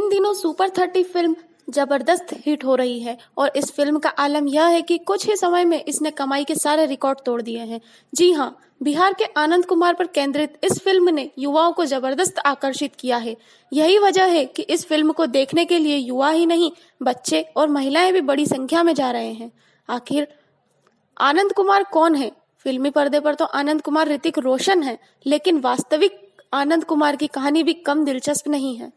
दिनों super thirty film ज़बरदस्त hit हो रही है और इस फ़िल्म का आलम यह है कि कुछ ही समय में इसने कमाई के सारे रिकॉर्ड तोड़ दिए हैं। जी हाँ बिहार के आनंद कुमार पर केंद्रित इस फ़िल्म ने युवाओं को ज़बरदस्त आकर्षित किया है। यही वजह है कि इस फ़िल्म को देखने के लिए युवा ही नहीं, बच्चे और महिलाएँ भी बड़ी संख्या में जा रहे हैं। आखिर आनंद कुमार कौन है? फिल्मी पर्दे पर तो आनंद कुमार ऋतिक रोशन है, लेकिन वास्तविक आनंद कुमार की कहानी भी कम दिलचस्प नहीं है।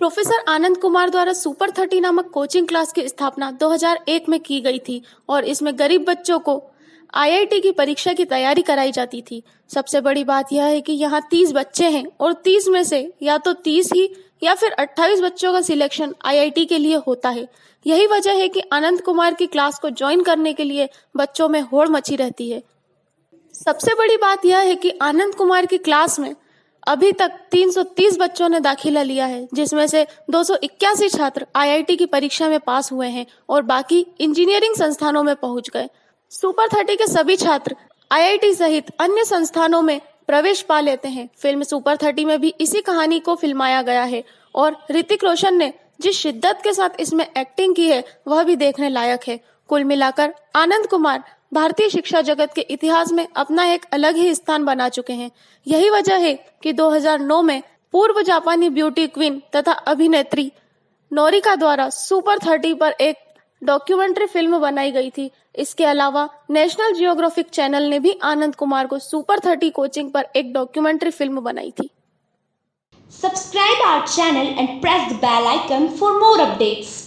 प्रोफेसर आनंद कुमार द्वारा सुपर थर्टी नामक कोचिंग क्लास की स्थापना 2001 में की गई थी और इसमें गरीब बच्चों को आईआईटी की परीक्षा की तैयारी कराई जाती थी। सबसे बड़ी बात यह है कि यहाँ 30 बच्चे हैं और 30 में से या तो 30 ही या फिर 28 बच्चों का सिलेक्शन आईआईटी के लिए होता है। यही वजह है कि आनंद कुमार की क्लास को ज्वाइन करने के लिए बच्चों में होड़ मची रहती है। सबसे बड़ी बात यह है कि आनंद कुमार की क्लास में अभी तक 330 बच्चों ने दाखिला लिया है, जिसमें से दो सौ इक्यासी छात्र आईआईटी की परीक्षा में पास हुए हैं और बाकी इंजीनियरिंग संस्थानों में पहुँच गए। सुपर थर्टी के सभी छात्र आईआईटी सहित अन्य संस्थानों में प्रवेश पा लेते हैं। फ़िल्म सुपर थर्टी में भी इसी कहानी को फिल्माया गया है और ऋतिक रोशन ने जिस शिद्दत के साथ इसमें एक्टिंग की है, वह भी देखने लायक है। कुल मिलाकर आनंद कुमार भारतीय शिक्षा जगत के इतिहास में अपना एक अलग ही स्थान बना चुके हैं। यही वजह है कि 2009 में पूर्व जापानी ब्यूटी क्वीन तथा अभिनेत्री नोरिका द्वारा सुपर थर्टी पर एक डॉक्यूमेंट्री फ़िल्म बनाई गई थी। इसके अलावा नेशनल जियोग्राफिक चैनल ने भी आनंद कुमार को सुपर थर्टी कोचिंग पर एक डॉक्यूमेंट्री फ़िल्म बनाई थी। Subscribe our channel and press the bell icon for more updates.